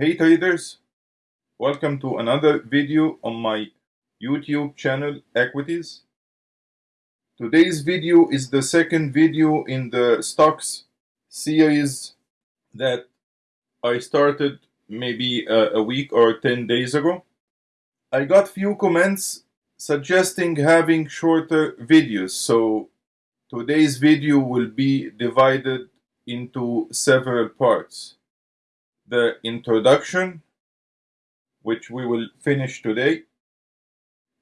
Hey traders, welcome to another video on my YouTube channel Equities. Today's video is the second video in the stocks series that I started maybe a, a week or 10 days ago. I got few comments suggesting having shorter videos so today's video will be divided into several parts the introduction, which we will finish today.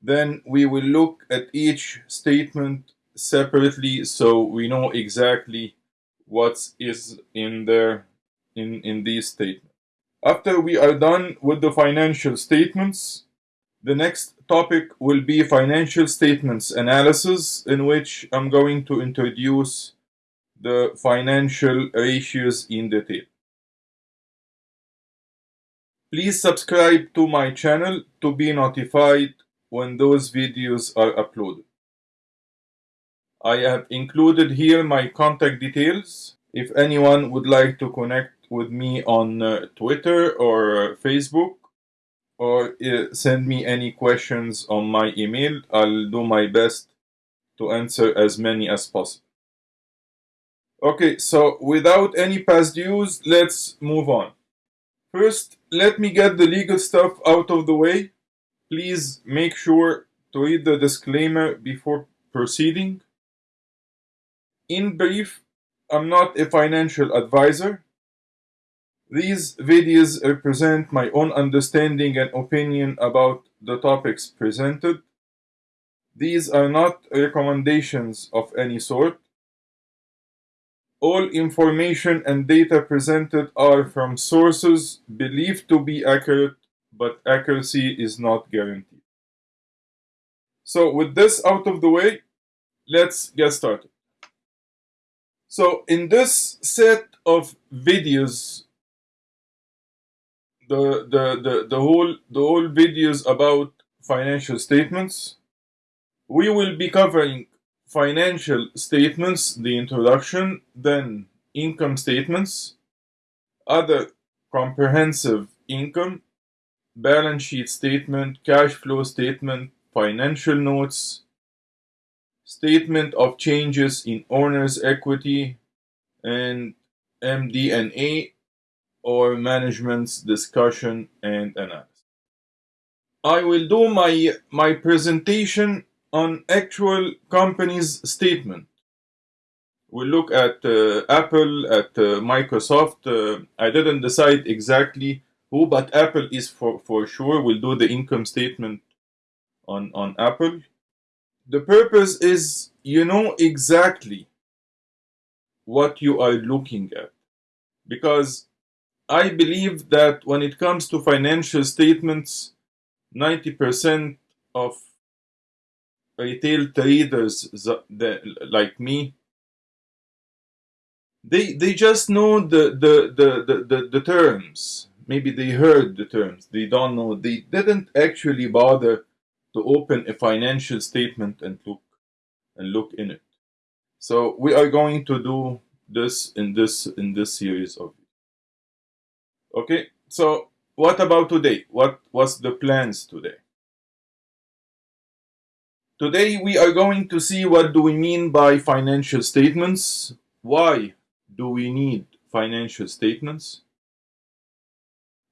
Then we will look at each statement separately so we know exactly what is in there in, in these statements. After we are done with the financial statements, the next topic will be financial statements analysis in which I'm going to introduce the financial ratios in detail. Please subscribe to my channel to be notified when those videos are uploaded. I have included here my contact details if anyone would like to connect with me on uh, Twitter or uh, Facebook or uh, send me any questions on my email. I'll do my best to answer as many as possible. Okay, so without any past dues, let's move on. First, let me get the legal stuff out of the way. Please make sure to read the disclaimer before proceeding. In brief, I'm not a financial advisor. These videos represent my own understanding and opinion about the topics presented. These are not recommendations of any sort. All information and data presented are from sources believed to be accurate, but accuracy is not guaranteed. So with this out of the way, let's get started. So in this set of videos, the, the, the, the, whole, the whole videos about financial statements, we will be covering financial statements, the introduction, then income statements, other comprehensive income, balance sheet statement, cash flow statement, financial notes, statement of changes in owner's equity, and MD&A or management's discussion and analysis. I will do my, my presentation on actual company's statement. We look at uh, Apple, at uh, Microsoft. Uh, I didn't decide exactly who, but Apple is for, for sure. We'll do the income statement on, on Apple. The purpose is you know exactly what you are looking at. Because I believe that when it comes to financial statements, 90% of retail traders like me. They they just know the the, the the the, the terms. Maybe they heard the terms. They don't know. They didn't actually bother to open a financial statement and look and look in it. So we are going to do this in this in this series of okay? So what about today? What was the plans today Today we are going to see what do we mean by financial statements, why do we need financial statements,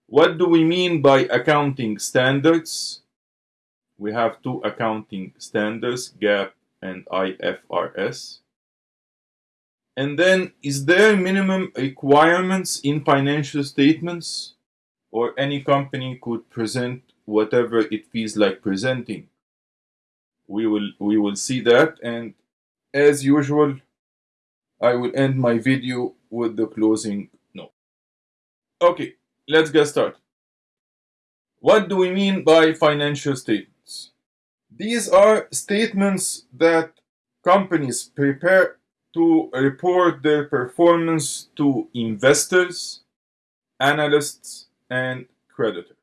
what do we mean by accounting standards, we have two accounting standards, GAAP and IFRS, and then is there minimum requirements in financial statements? Or any company could present whatever it feels like presenting we will we will see that and as usual I will end my video with the closing note. Okay, let's get started. What do we mean by financial statements? These are statements that companies prepare to report their performance to investors, analysts, and creditors.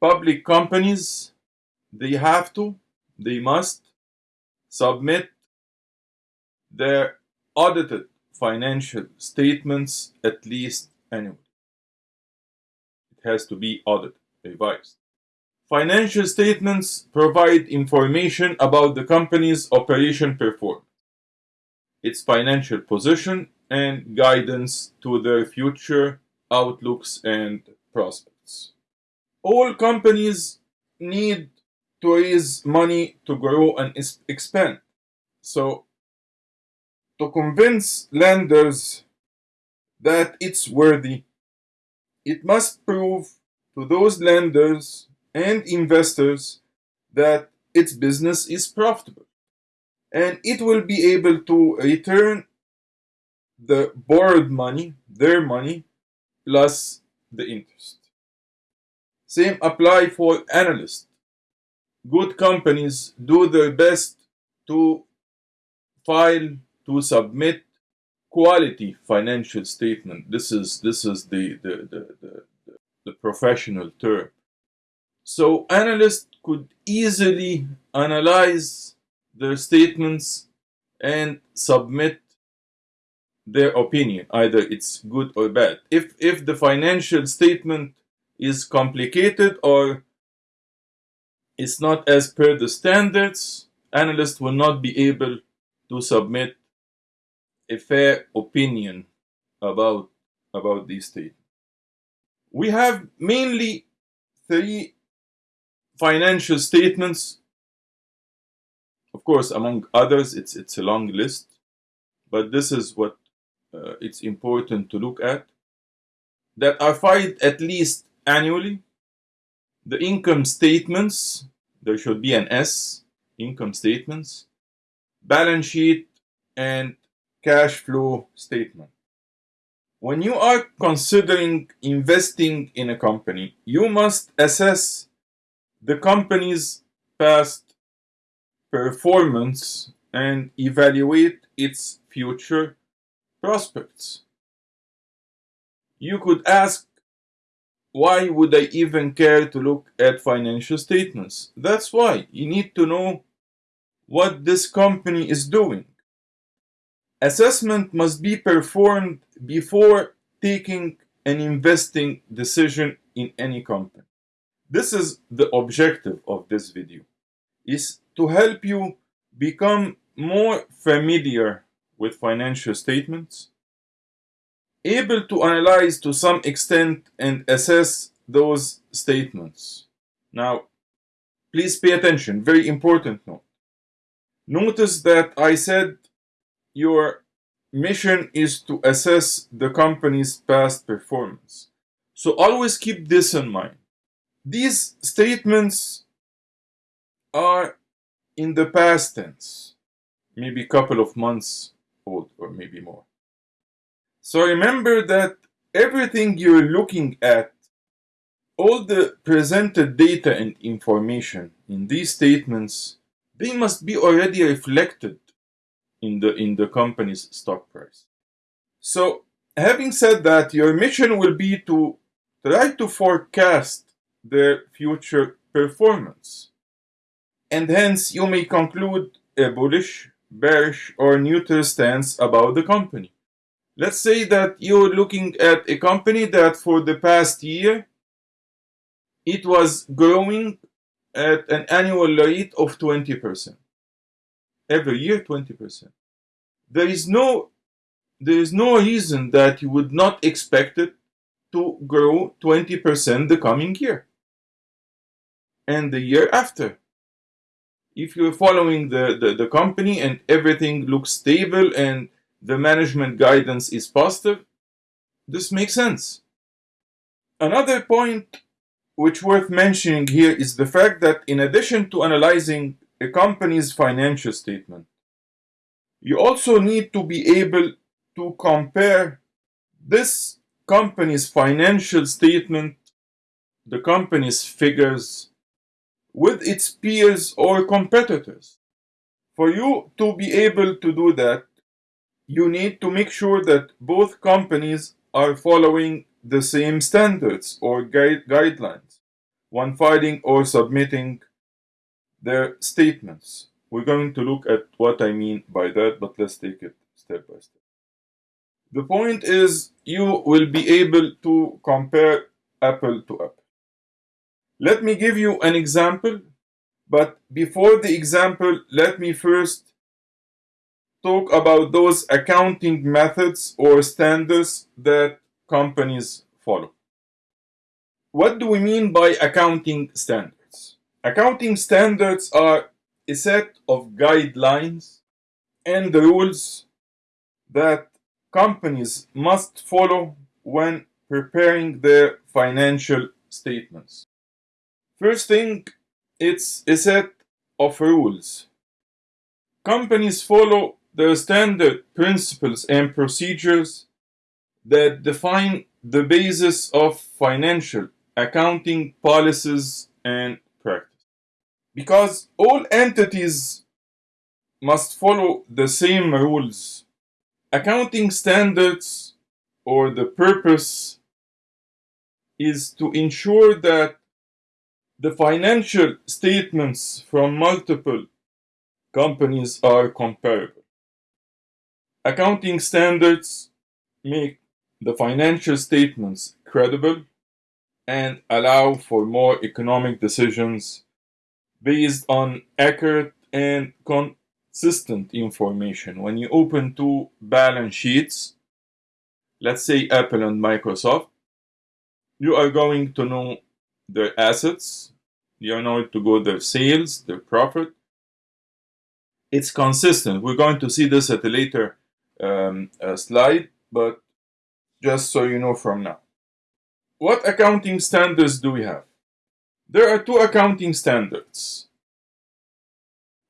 Public companies, they have to they must submit their audited financial statements at least annually. It has to be audited, revised. Financial statements provide information about the company's operation performance, its financial position, and guidance to their future outlooks and prospects. All companies need to raise money to grow and expand. So, to convince lenders that it's worthy, it must prove to those lenders and investors that its business is profitable and it will be able to return the borrowed money, their money, plus the interest. Same apply for analysts. Good companies do their best to file to submit quality financial statement. This is this is the the, the, the, the professional term. So analysts could easily analyze their statements and submit their opinion either it's good or bad if if the financial statement is complicated or it's not as per the standards. Analysts will not be able to submit a fair opinion about about these statements. We have mainly three financial statements. Of course among others it's it's a long list but this is what uh, it's important to look at that are filed at least annually. The income statements, there should be an S, income statements, balance sheet, and cash flow statement. When you are considering investing in a company, you must assess the company's past performance and evaluate its future prospects. You could ask, why would I even care to look at financial statements? That's why you need to know what this company is doing. Assessment must be performed before taking an investing decision in any company. This is the objective of this video, is to help you become more familiar with financial statements, able to analyze to some extent and assess those statements. Now, please pay attention, very important note. Notice that I said your mission is to assess the company's past performance. So always keep this in mind. These statements are in the past tense, maybe a couple of months old or maybe more. So remember that everything you're looking at, all the presented data and information in these statements, they must be already reflected in the, in the company's stock price. So having said that, your mission will be to try to forecast their future performance. And hence you may conclude a bullish bearish, or neutral stance about the company. Let's say that you're looking at a company that for the past year, it was growing at an annual rate of 20%. Every year, 20%. There is no, there is no reason that you would not expect it to grow 20% the coming year and the year after if you're following the, the, the company and everything looks stable and the management guidance is positive, this makes sense. Another point which worth mentioning here is the fact that in addition to analyzing a company's financial statement, you also need to be able to compare this company's financial statement, the company's figures, with its peers or competitors. For you to be able to do that, you need to make sure that both companies are following the same standards or guide guidelines when filing or submitting their statements. We're going to look at what I mean by that, but let's take it step by step. The point is you will be able to compare apple to apple. Let me give you an example, but before the example, let me first talk about those accounting methods or standards that companies follow. What do we mean by accounting standards? Accounting standards are a set of guidelines and rules that companies must follow when preparing their financial statements. First thing, it's a set of rules. Companies follow the standard principles and procedures that define the basis of financial accounting policies and practice. Because all entities must follow the same rules. Accounting standards or the purpose is to ensure that the financial statements from multiple companies are comparable. Accounting standards make the financial statements credible and allow for more economic decisions based on accurate and consistent information. When you open two balance sheets, let's say Apple and Microsoft, you are going to know their assets, you are going to go their sales, their profit. It's consistent. We're going to see this at a later um, slide, but just so you know from now. What accounting standards do we have? There are two accounting standards.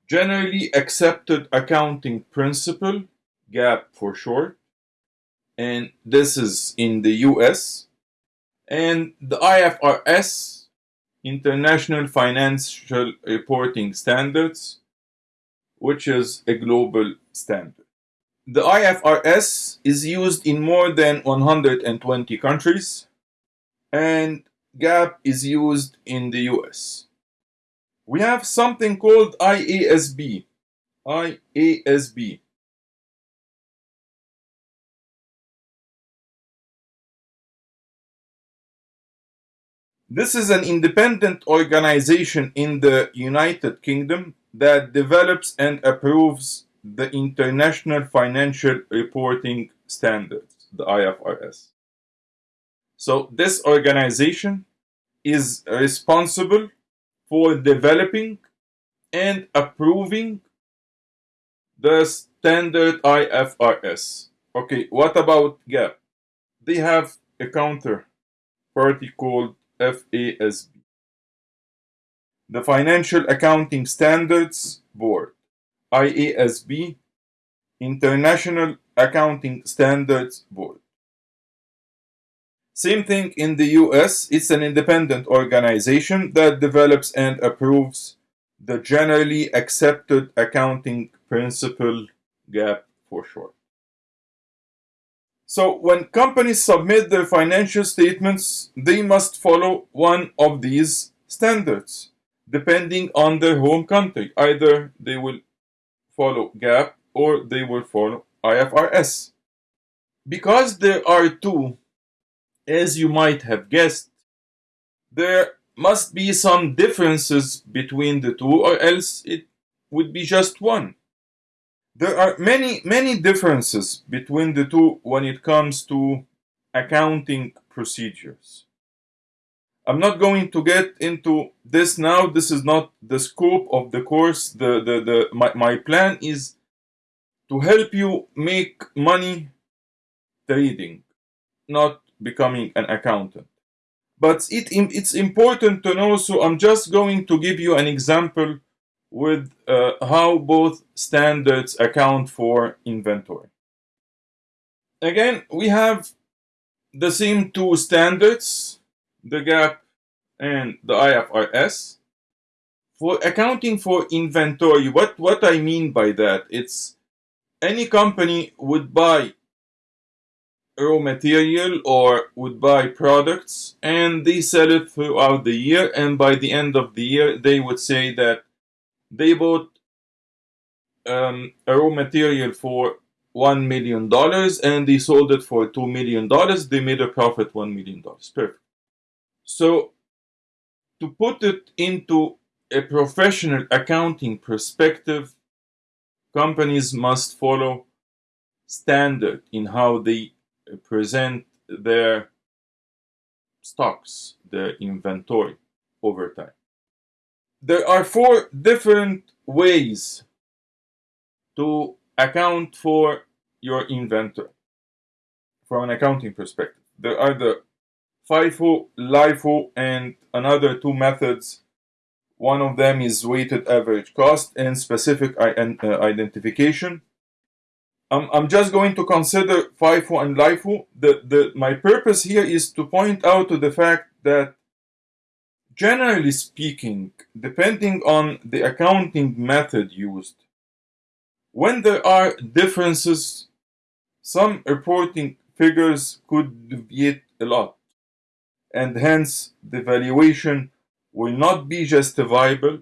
Generally accepted accounting principle, GAAP for short, and this is in the US, and the IFRS, International Financial Reporting Standards, which is a global standard. The IFRS is used in more than 120 countries and GAAP is used in the US. We have something called IASB. IASB. This is an independent organization in the United Kingdom that develops and approves the International Financial Reporting Standards, the IFRS. So this organization is responsible for developing and approving the standard IFRS. Okay, what about GAAP? They have a counter party called FASB. The Financial Accounting Standards Board. IASB, International Accounting Standards Board. Same thing in the US, it's an independent organization that develops and approves the generally accepted accounting principle, GAAP for short. So when companies submit their financial statements, they must follow one of these standards, depending on their home country. Either they will follow GAAP or they will follow IFRS. Because there are two, as you might have guessed, there must be some differences between the two or else it would be just one. There are many, many differences between the two when it comes to accounting procedures. I'm not going to get into this now. This is not the scope of the course. The, the, the, my, my plan is to help you make money trading, not becoming an accountant. But it, it's important to know, so I'm just going to give you an example with uh, how both standards account for inventory. Again, we have the same two standards the GAAP and the IFRS. For accounting for inventory, what, what I mean by that, it's any company would buy raw material or would buy products and they sell it throughout the year and by the end of the year they would say that they bought um, a raw material for one million dollars and they sold it for two million dollars they made a profit one million dollars perfect So, to put it into a professional accounting perspective, companies must follow standard in how they present their stocks, their inventory over time. There are four different ways to account for your inventory from an accounting perspective. There are the FIFO, LIFO, and another two methods. One of them is weighted average cost and specific uh, identification. I'm, I'm just going to consider FIFO and LIFO. The, the, my purpose here is to point out to the fact that generally speaking, depending on the accounting method used, when there are differences, some reporting figures could deviate a lot, and hence the valuation will not be justifiable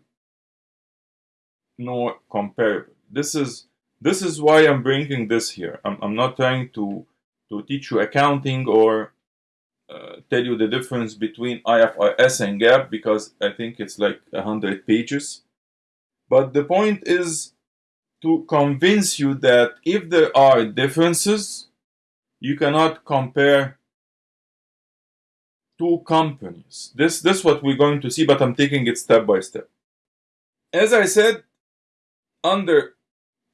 nor comparable. This is this is why I'm bringing this here. I'm, I'm not trying to to teach you accounting or uh, tell you the difference between IFRS and GAAP because I think it's like a hundred pages. But the point is to convince you that if there are differences, you cannot compare two companies. This, this is what we're going to see, but I'm taking it step by step. As I said, under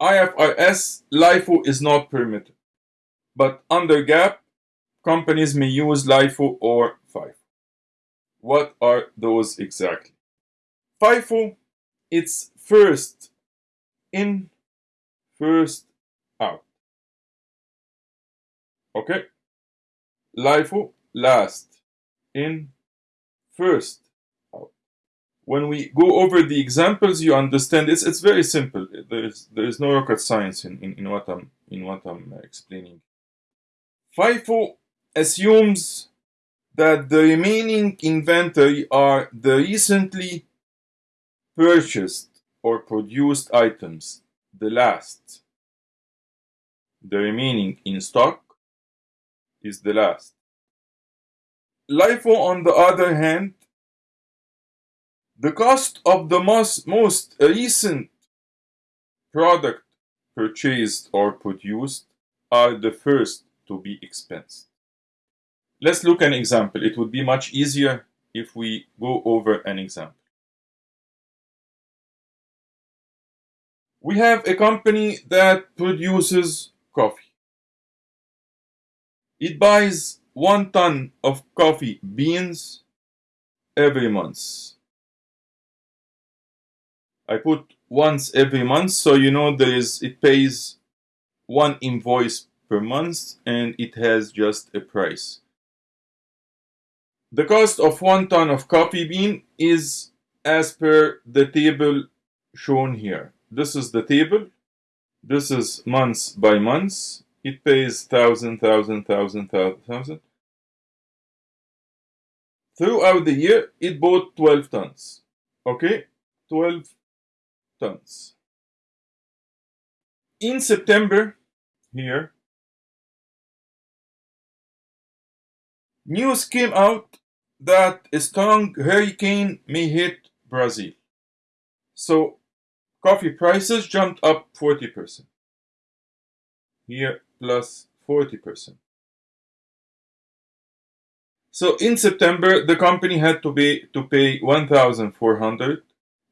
IFRS, LIFO is not permitted. But under GAAP, companies may use LIFO or FIFO. What are those exactly? FIFO, it's first in first out. Okay? LIFO, last in, first. When we go over the examples, you understand it's it's very simple. There is there is no rocket science in, in, in what I'm in what I'm explaining. FIFO assumes that the remaining inventory are the recently purchased or produced items the last. The remaining in stock is the last. LIFO, on the other hand, the cost of the most, most recent product purchased or produced are the first to be expensed. Let's look an example. It would be much easier if we go over an example. We have a company that produces coffee. It buys one ton of coffee beans every month. I put once every month so you know there is it pays one invoice per month and it has just a price. The cost of one ton of coffee bean is as per the table shown here this is the table. This is months by months. It pays thousand, thousand, thousand, thousand. Throughout the year, it bought 12 tons. Okay? 12 tons. In September, here, news came out that a strong hurricane may hit Brazil. So Coffee prices jumped up 40%. Here plus 40%. So in September, the company had to pay to pay 1,400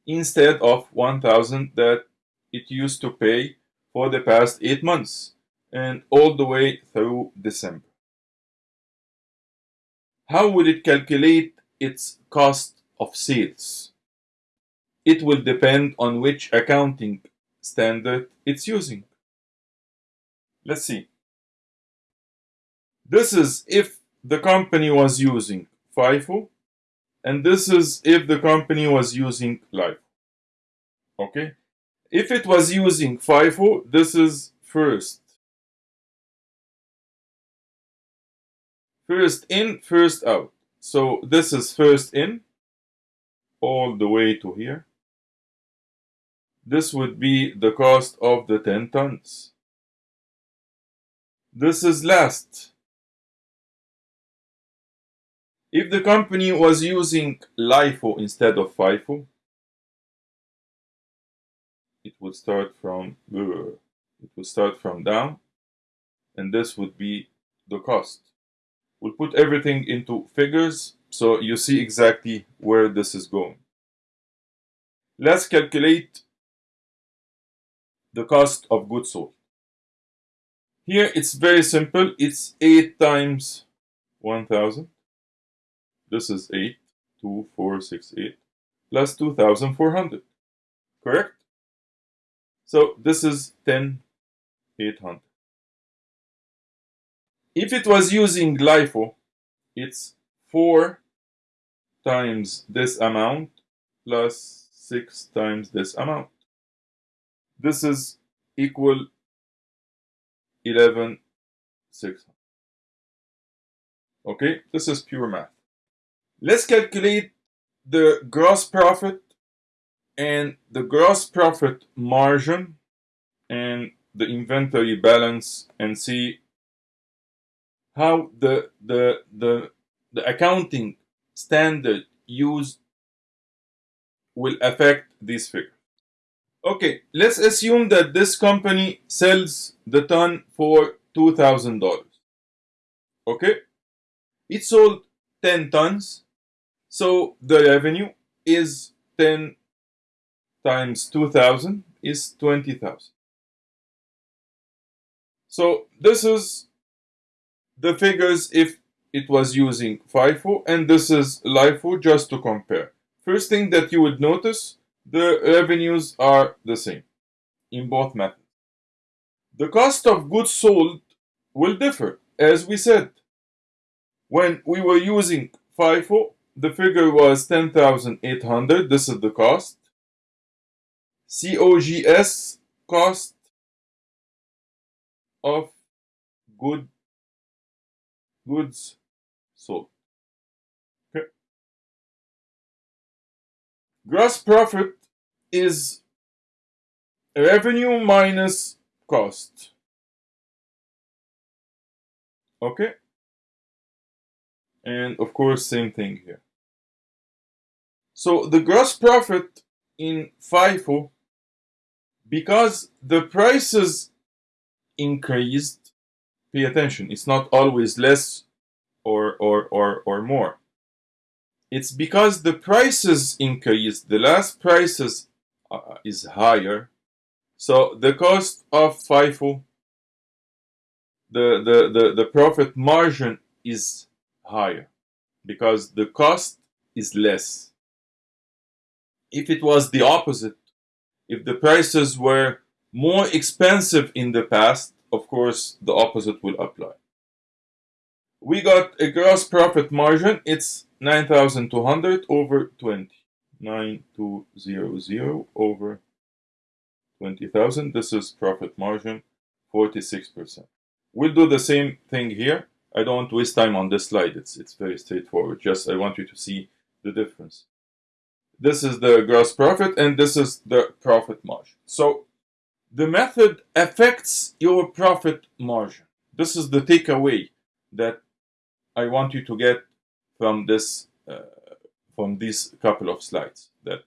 instead of 1,000 that it used to pay for the past eight months and all the way through December. How would it calculate its cost of sales? it will depend on which accounting standard it's using. Let's see. This is if the company was using FIFO, and this is if the company was using LIFO. Okay? If it was using FIFO, this is first. First in, first out. So this is first in, all the way to here. This would be the cost of the 10 tons. This is last. If the company was using LIFO instead of FIFO, it would start from uh, it would start from down, and this would be the cost. We'll put everything into figures so you see exactly where this is going. Let's calculate the cost of goods sold. Here it's very simple. It's 8 times 1000. This is 8, 2, 4, 6, 8, plus 2400. Correct? So this is 10, 800. If it was using LIFO, it's 4 times this amount plus 6 times this amount. This is equal 11 600. Okay, this is pure math. Let's calculate the gross profit and the gross profit margin and the inventory balance and see how the the the the accounting standard used will affect this figure. Okay, let's assume that this company sells the ton for $2,000. Okay, it sold 10 tons, so the revenue is 10 times 2,000 is 20,000. So this is the figures if it was using FIFO and this is LIFO just to compare. First thing that you would notice, the revenues are the same in both methods. The cost of goods sold will differ, as we said. When we were using FIFO, the figure was 10,800, this is the cost. COGS cost of good goods sold. Okay. Gross profit is revenue minus cost. Okay. And of course, same thing here. So the gross profit in FIFO, because the prices increased, pay attention, it's not always less or, or, or, or more. It's because the prices increased, the last prices uh, is higher. So the cost of FIFO, the, the, the, the profit margin is higher because the cost is less. If it was the opposite, if the prices were more expensive in the past, of course, the opposite will apply. We got a gross profit margin. It's 9,200 over 20. 9200 over 20,000. This is profit margin, 46%. We'll do the same thing here. I don't want to waste time on this slide. It's, it's very straightforward. Just I want you to see the difference. This is the gross profit and this is the profit margin. So the method affects your profit margin. This is the takeaway that I want you to get from this uh, from these couple of slides that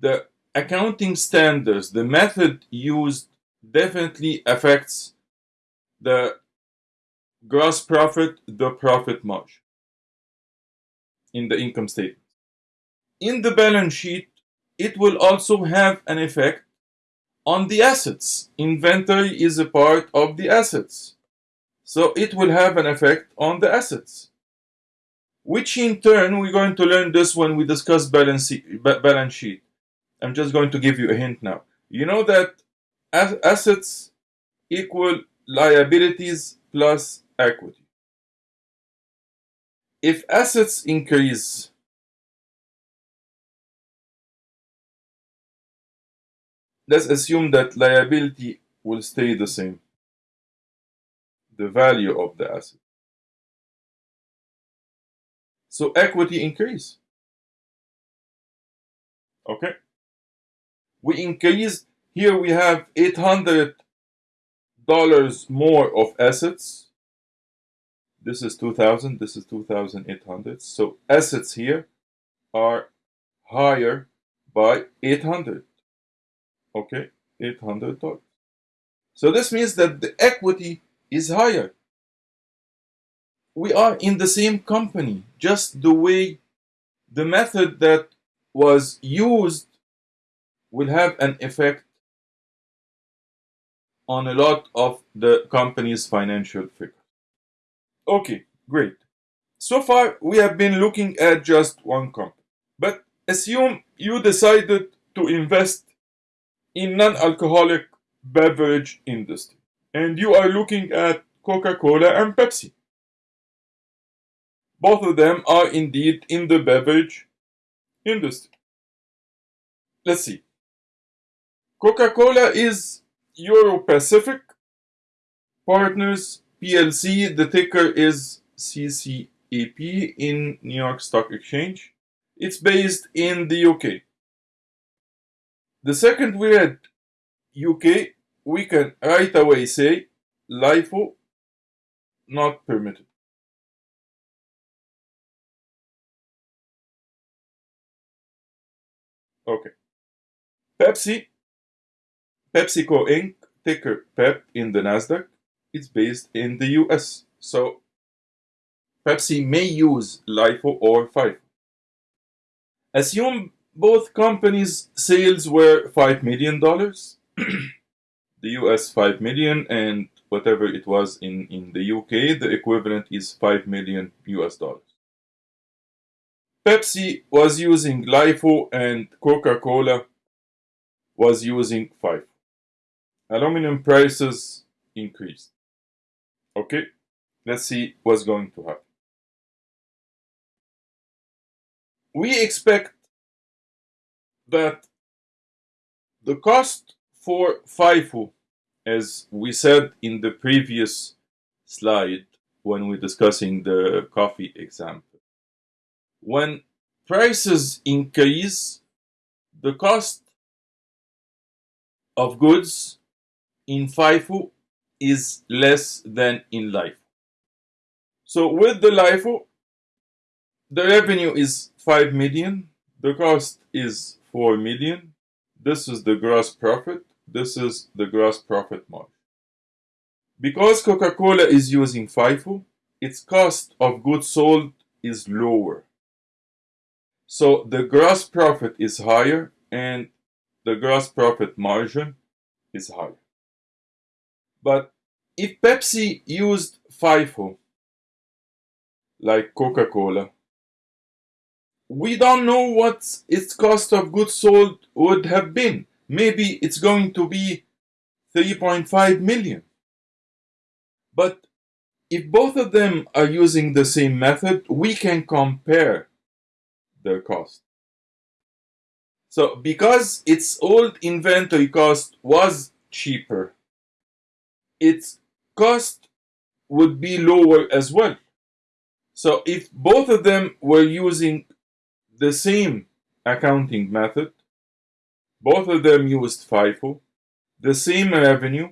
the accounting standards, the method used definitely affects the gross profit, the profit margin in the income statement. In the balance sheet, it will also have an effect on the assets. Inventory is a part of the assets. So it will have an effect on the assets. Which in turn, we're going to learn this when we discuss balance, balance sheet. I'm just going to give you a hint now. You know that assets equal liabilities plus equity. If assets increase, let's assume that liability will stay the same. The value of the asset. So equity increase. Okay. We increase, here we have $800 more of assets This is 2000, this is 2800. So assets here are higher by 800. Okay, 800 dollars. So this means that the equity is higher. We are in the same company, just the way the method that was used will have an effect on a lot of the company's financial figures. Okay, great. So far, we have been looking at just one company. But assume you decided to invest in non-alcoholic beverage industry and you are looking at Coca-Cola and Pepsi. Both of them are indeed in the beverage industry. Let's see. Coca-Cola is Europacific Partners PLC. The ticker is CCAP in New York Stock Exchange. It's based in the UK. The second we had UK, we can right away say LIFO not permitted. Okay. Pepsi, PepsiCo Inc., ticker PEP in the NASDAQ, it's based in the US. So Pepsi may use LIFO or FIFO. Assume both companies' sales were $5 million, the US 5 million, and whatever it was in, in the UK, the equivalent is 5 million US dollars. Pepsi was using LIFO and Coca-Cola was using FIFO. Aluminum prices increased. Okay, let's see what's going to happen. We expect that the cost for FIFO, as we said in the previous slide when we're discussing the coffee example, when prices increase, the cost of goods in FIFO is less than in LIFO. So with the LIFO, the revenue is 5 million, the cost is 4 million, this is the gross profit, this is the gross profit margin. Because Coca-Cola is using FIFO, its cost of goods sold is lower. So the gross profit is higher and the gross profit margin is higher. But if Pepsi used FIFO, like Coca-Cola, we don't know what its cost of goods sold would have been. Maybe it's going to be 3.5 million. But if both of them are using the same method, we can compare their cost. So because its old inventory cost was cheaper, its cost would be lower as well. So if both of them were using the same accounting method, both of them used FIFO, the same revenue,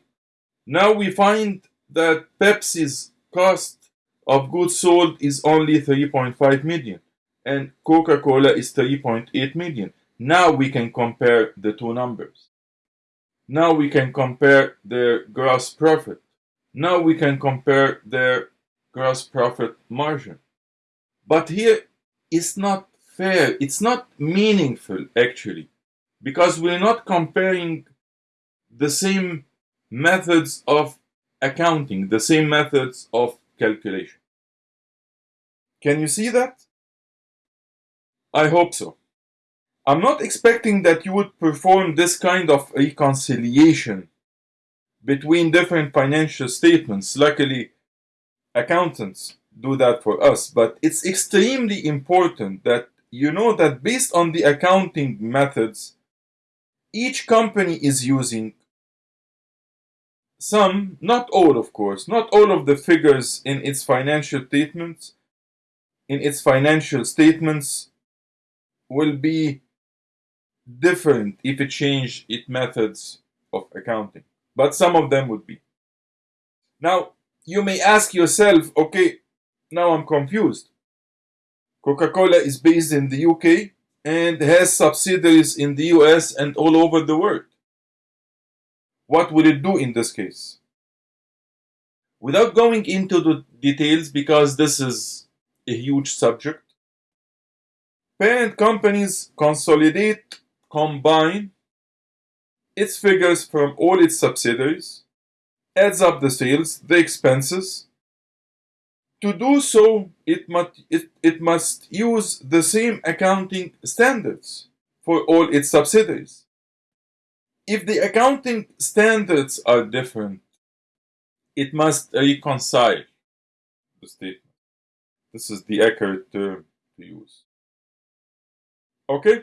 now we find that Pepsi's cost of goods sold is only 3.5 million and Coca-Cola is 3.8 million. Now we can compare the two numbers. Now we can compare their gross profit. Now we can compare their gross profit margin. But here it's not fair, it's not meaningful actually, because we're not comparing the same methods of accounting, the same methods of calculation. Can you see that? I hope so. I'm not expecting that you would perform this kind of reconciliation between different financial statements. Luckily, accountants do that for us, but it's extremely important that you know that based on the accounting methods each company is using, some, not all of course, not all of the figures in its financial statements, in its financial statements will be different if it changed its methods of accounting, but some of them would be. Now, you may ask yourself, okay, Now I'm confused. Coca Cola is based in the UK and has subsidiaries in the US and all over the world. What will it do in this case? Without going into the details, because this is a huge subject, parent companies consolidate, combine its figures from all its subsidiaries, adds up the sales, the expenses. To do so, it must, it, it must use the same accounting standards for all its subsidiaries. If the accounting standards are different, it must reconcile the statement. This is the accurate term to use. Okay?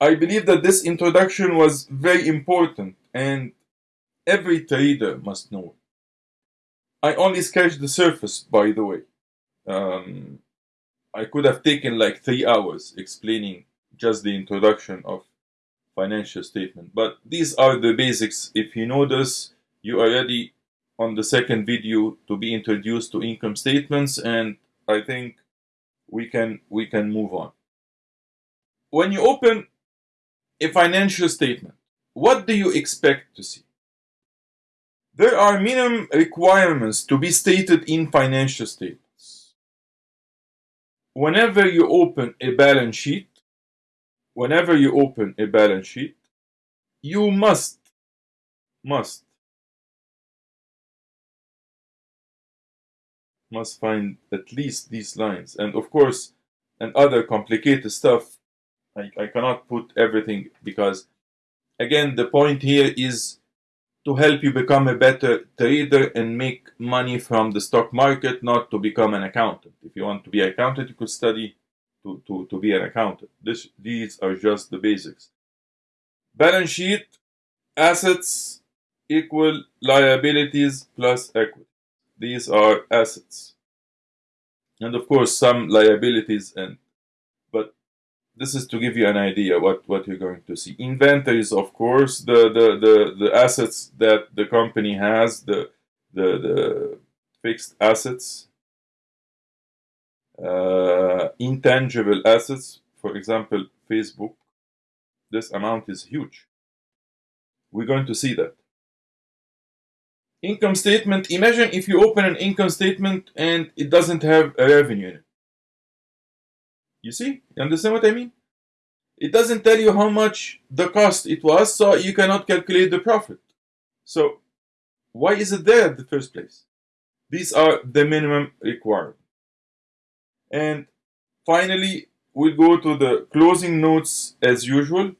I believe that this introduction was very important and every trader must know it. I only scratched the surface, by the way. Um, I could have taken like three hours explaining just the introduction of financial statement. But these are the basics. If you know this, you are ready on the second video to be introduced to income statements and I think we can we can move on. When you open a financial statement, what do you expect to see? There are minimum requirements to be stated in financial statements. Whenever you open a balance sheet, whenever you open a balance sheet, you must, must, must find at least these lines. And of course, and other complicated stuff I, I cannot put everything because, again, the point here is to help you become a better trader and make money from the stock market, not to become an accountant. If you want to be an accountant, you could study to, to, to be an accountant. This, these are just the basics. Balance sheet, assets equal liabilities plus equity. These are assets. And of course, some liabilities and this is to give you an idea what what you're going to see. Inventories of course the the the, the assets that the company has the the, the fixed assets uh, intangible assets for example facebook this amount is huge. We're going to see that. Income statement imagine if you open an income statement and it doesn't have a revenue in it you see? You understand what I mean? It doesn't tell you how much the cost it was, so you cannot calculate the profit. So, why is it there in the first place? These are the minimum required. And finally, we'll go to the closing notes as usual.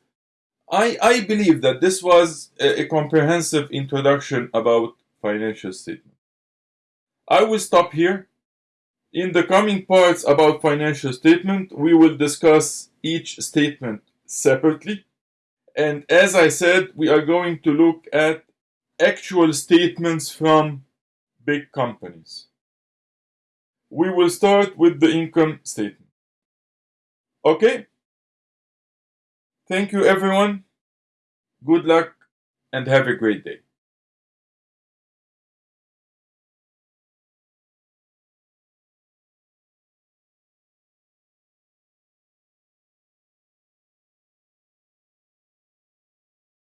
I, I believe that this was a, a comprehensive introduction about financial statement. I will stop here in the coming parts about financial statement, we will discuss each statement separately. And as I said, we are going to look at actual statements from big companies. We will start with the income statement. Okay? Thank you everyone. Good luck and have a great day.